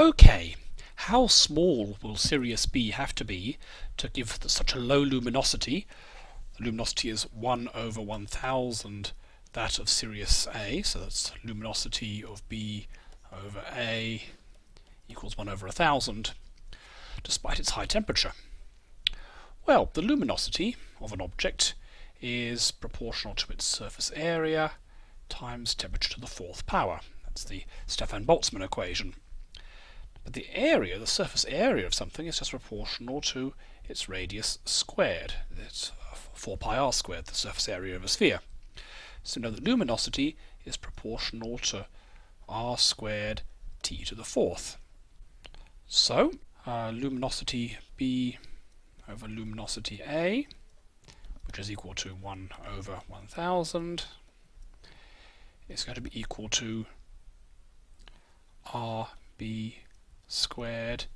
Okay, how small will Sirius B have to be to give such a low luminosity? The luminosity is 1 over 1000 that of Sirius A, so that's luminosity of B over A equals 1 over 1000, despite its high temperature. Well, the luminosity of an object is proportional to its surface area times temperature to the fourth power. That's the Stefan-Boltzmann equation. But the area, the surface area of something is just proportional to its radius squared. It's 4 pi r squared, the surface area of a sphere. So know that luminosity is proportional to r squared t to the fourth. So, uh, luminosity B over luminosity A, which is equal to 1 over 1000, is going to be equal to RB squared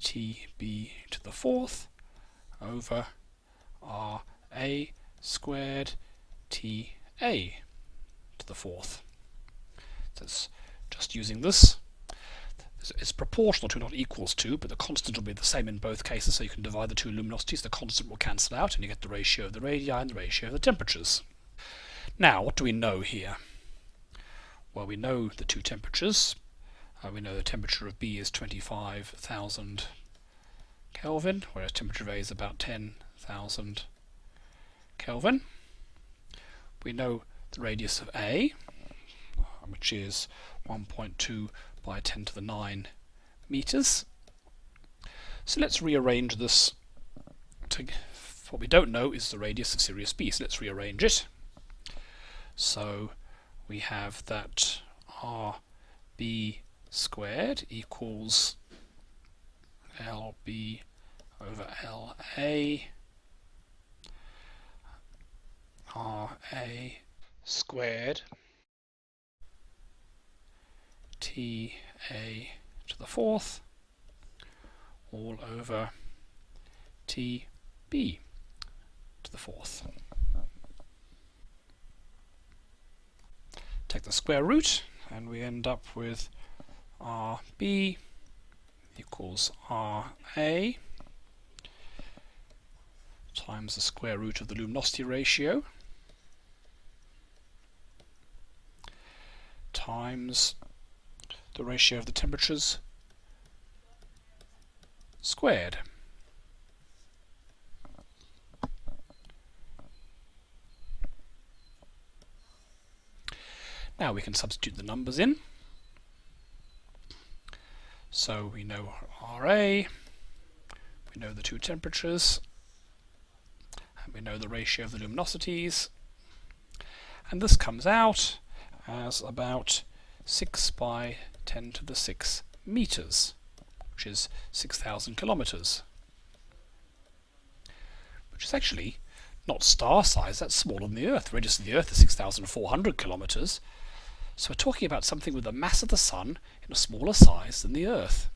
TB to the fourth over RA squared TA to the fourth. So it's just using this. It's proportional to, not equals to, but the constant will be the same in both cases, so you can divide the two luminosities, the constant will cancel out, and you get the ratio of the radii and the ratio of the temperatures. Now, what do we know here? Well, we know the two temperatures. Uh, we know the temperature of B is 25,000 Kelvin, whereas temperature of A is about 10,000 Kelvin. We know the radius of A, which is 1.2 by 10 to the 9 meters. So let's rearrange this. To, what we don't know is the radius of Sirius B, so let's rearrange it. So we have that RB squared equals LB over LA RA squared TA to the fourth all over TB to the fourth. Take the square root and we end up with RB equals RA times the square root of the luminosity ratio times the ratio of the temperatures squared. Now we can substitute the numbers in. So we know RA, we know the two temperatures, and we know the ratio of the luminosities, and this comes out as about 6 by 10 to the 6 meters, which is 6,000 kilometers. Which is actually not star size, that's smaller than the Earth. The radius of the Earth is 6,400 kilometers. So we're talking about something with the mass of the Sun in a smaller size than the Earth.